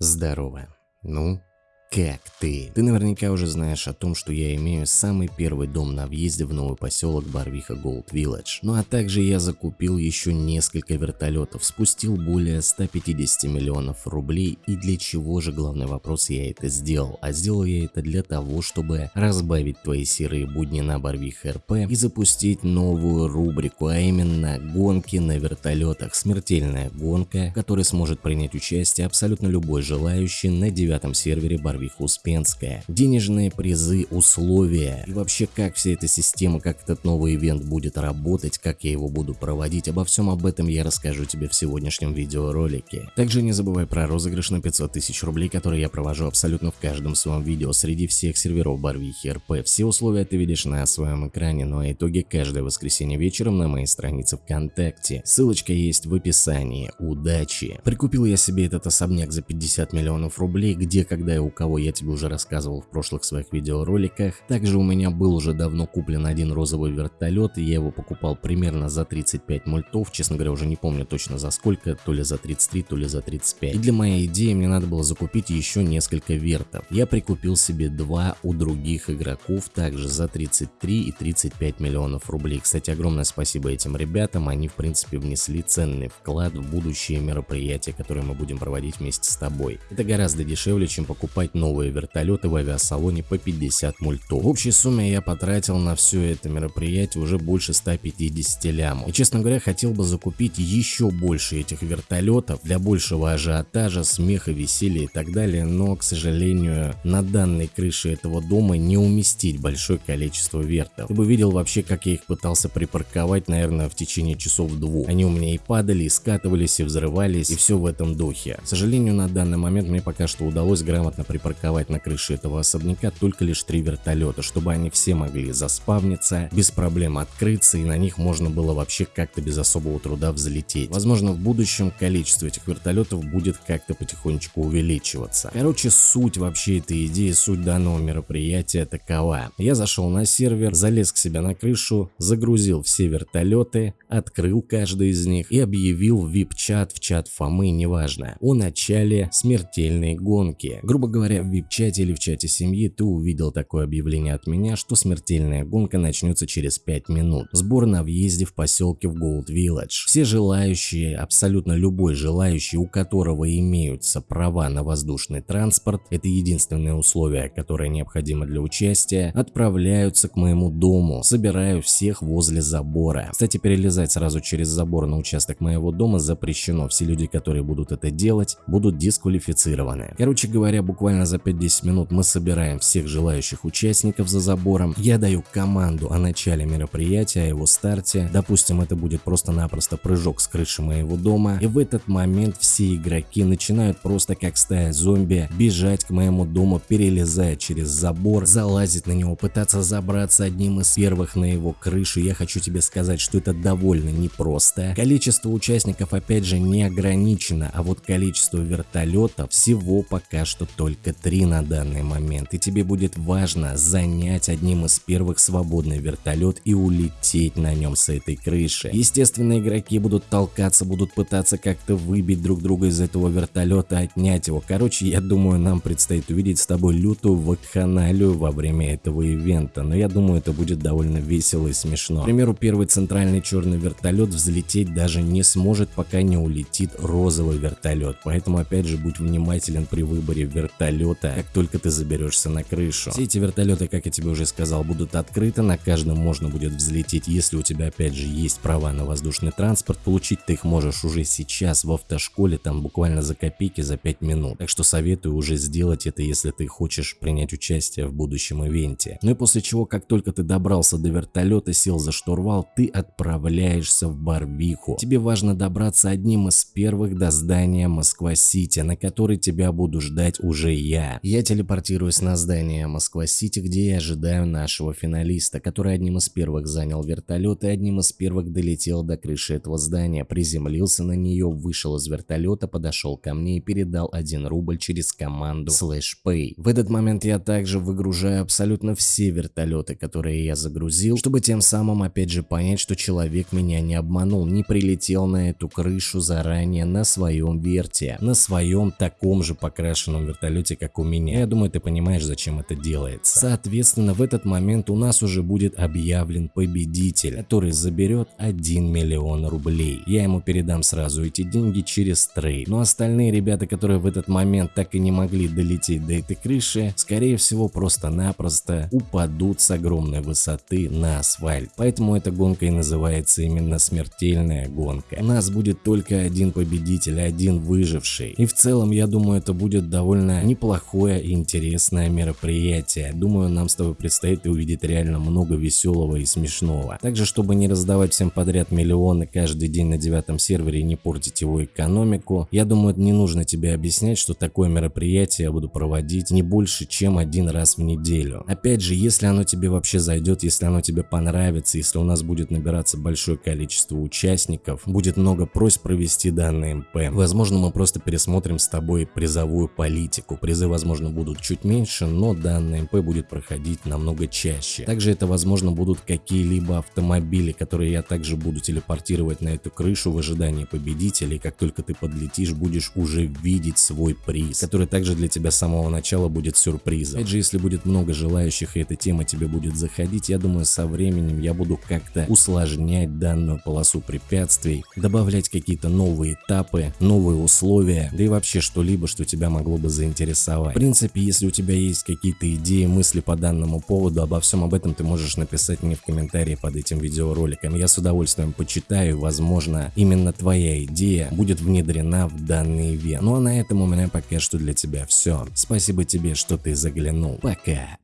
Здорово. Ну, как ты? Ты наверняка уже знаешь о том, что я имею самый первый дом на въезде в новый поселок Барвиха Голд Вилледж. Ну а также я закупил еще несколько вертолетов, спустил более 150 миллионов рублей и для чего же главный вопрос я это сделал? А сделал я это для того, чтобы разбавить твои серые будни на Барвиха РП и запустить новую рубрику, а именно гонки на вертолетах. Смертельная гонка, в которой сможет принять участие абсолютно любой желающий на девятом сервере Барвиха Барвиха Успенская. Денежные призы, условия и вообще как вся эта система, как этот новый ивент будет работать, как я его буду проводить, обо всем об этом я расскажу тебе в сегодняшнем видеоролике. Также не забывай про розыгрыш на 500 тысяч рублей, который я провожу абсолютно в каждом своем видео среди всех серверов Барвихи РП. Все условия ты видишь на своем экране, ну а итоги каждое воскресенье вечером на моей странице ВКонтакте. Ссылочка есть в описании. Удачи! Прикупил я себе этот особняк за 50 миллионов рублей, где, когда и у кого кого я тебе уже рассказывал в прошлых своих видеороликах. Также у меня был уже давно куплен один розовый вертолет, и я его покупал примерно за 35 мультов, честно говоря уже не помню точно за сколько, то ли за 33, то ли за 35. И для моей идеи мне надо было закупить еще несколько вертов. Я прикупил себе два у других игроков, также за 33 и 35 миллионов рублей. Кстати, огромное спасибо этим ребятам, они в принципе внесли ценный вклад в будущие мероприятия, которые мы будем проводить вместе с тобой. Это гораздо дешевле, чем покупать новые вертолеты в авиасалоне по 50 мультов. В общей сумме я потратил на все это мероприятие уже больше 150 лямов. И честно говоря, хотел бы закупить еще больше этих вертолетов для большего ажиотажа, смеха, веселья и так далее, но, к сожалению, на данной крыше этого дома не уместить большое количество вертов. Ты бы видел вообще, как я их пытался припарковать, наверное, в течение часов двух. Они у меня и падали, и скатывались, и взрывались, и все в этом духе. К сожалению, на данный момент мне пока что удалось грамотно припарковать припарковать на крыше этого особняка только лишь три вертолета, чтобы они все могли заспавниться, без проблем открыться и на них можно было вообще как-то без особого труда взлететь. Возможно в будущем количество этих вертолетов будет как-то потихонечку увеличиваться. Короче суть вообще этой идеи, суть данного мероприятия такова. Я зашел на сервер, залез к себе на крышу, загрузил все вертолеты, открыл каждый из них и объявил в VIP-чат, в чат Фомы, неважно, о начале смертельной гонки. Грубо говоря, в вип-чате или в чате семьи ты увидел такое объявление от меня, что смертельная гонка начнется через 5 минут. Сбор на въезде в поселке в Gold Village. Все желающие, абсолютно любой желающий, у которого имеются права на воздушный транспорт, это единственное условие, которое необходимо для участия, отправляются к моему дому. Собираю всех возле забора. Кстати, перелезать сразу через забор на участок моего дома запрещено. Все люди, которые будут это делать, будут дисквалифицированы. Короче говоря, буквально за 5-10 минут мы собираем всех желающих участников за забором. Я даю команду о начале мероприятия, о его старте. Допустим, это будет просто-напросто прыжок с крыши моего дома. И в этот момент все игроки начинают просто как стая зомби бежать к моему дому, перелезая через забор, залазить на него, пытаться забраться одним из первых на его крышу. Я хочу тебе сказать, что это довольно непросто. Количество участников опять же не ограничено, а вот количество вертолетов всего пока что только три на данный момент, и тебе будет важно занять одним из первых свободный вертолет и улететь на нем с этой крыши. Естественно, игроки будут толкаться, будут пытаться как-то выбить друг друга из этого вертолета, отнять его. Короче, я думаю, нам предстоит увидеть с тобой лютую вакханалию во время этого ивента, но я думаю, это будет довольно весело и смешно. К примеру, первый центральный черный вертолет взлететь даже не сможет, пока не улетит розовый вертолет, поэтому опять же будь внимателен при выборе вертолета вертолета, как только ты заберешься на крышу. Все эти вертолеты, как я тебе уже сказал, будут открыты, на каждом можно будет взлететь, если у тебя опять же есть права на воздушный транспорт, получить ты их можешь уже сейчас в автошколе, там буквально за копейки, за 5 минут. Так что советую уже сделать это, если ты хочешь принять участие в будущем ивенте. Ну и после чего, как только ты добрался до вертолета, сел за штурвал, ты отправляешься в Барвиху. Тебе важно добраться одним из первых до здания Москва-Сити, на который тебя буду ждать уже я. Я телепортируюсь на здание Москва-Сити, где я ожидаю нашего финалиста, который одним из первых занял вертолет и одним из первых долетел до крыши этого здания, приземлился на нее, вышел из вертолета, подошел ко мне и передал 1 рубль через команду Slash Pay. В этот момент я также выгружаю абсолютно все вертолеты, которые я загрузил, чтобы тем самым опять же понять, что человек меня не обманул, не прилетел на эту крышу заранее на своем верте, на своем таком же покрашенном вертолете, как у меня. Я думаю, ты понимаешь, зачем это делается. Соответственно, в этот момент у нас уже будет объявлен победитель, который заберет 1 миллион рублей. Я ему передам сразу эти деньги через трейд. Но остальные ребята, которые в этот момент так и не могли долететь до этой крыши, скорее всего просто-напросто упадут с огромной высоты на асфальт. Поэтому эта гонка и называется именно смертельная гонка. У нас будет только один победитель, один выживший. И в целом, я думаю, это будет довольно неплохое и интересное мероприятие. Думаю, нам с тобой предстоит увидеть реально много веселого и смешного. Также, чтобы не раздавать всем подряд миллионы каждый день на девятом сервере и не портить его экономику, я думаю, не нужно тебе объяснять, что такое мероприятие я буду проводить не больше, чем один раз в неделю. Опять же, если оно тебе вообще зайдет, если оно тебе понравится, если у нас будет набираться большое количество участников, будет много просьб провести данный МП. Возможно, мы просто пересмотрим с тобой призовую политику. Призы, возможно, будут чуть меньше, но данный МП будет проходить намного чаще. Также это, возможно, будут какие-либо автомобили, которые я также буду телепортировать на эту крышу в ожидании победителей. Как только ты подлетишь, будешь уже видеть свой приз, который также для тебя с самого начала будет сюрпризом. Опять же, если будет много желающих и эта тема тебе будет заходить, я думаю, со временем я буду как-то усложнять данную полосу препятствий, добавлять какие-то новые этапы, новые условия, да и вообще что-либо, что тебя могло бы заинтересовать. В принципе, если у тебя есть какие-то идеи, мысли по данному поводу, обо всем об этом ты можешь написать мне в комментарии под этим видеороликом. Я с удовольствием почитаю, возможно, именно твоя идея будет внедрена в данный ивент. Ну а на этом у меня пока что для тебя все. Спасибо тебе, что ты заглянул. Пока.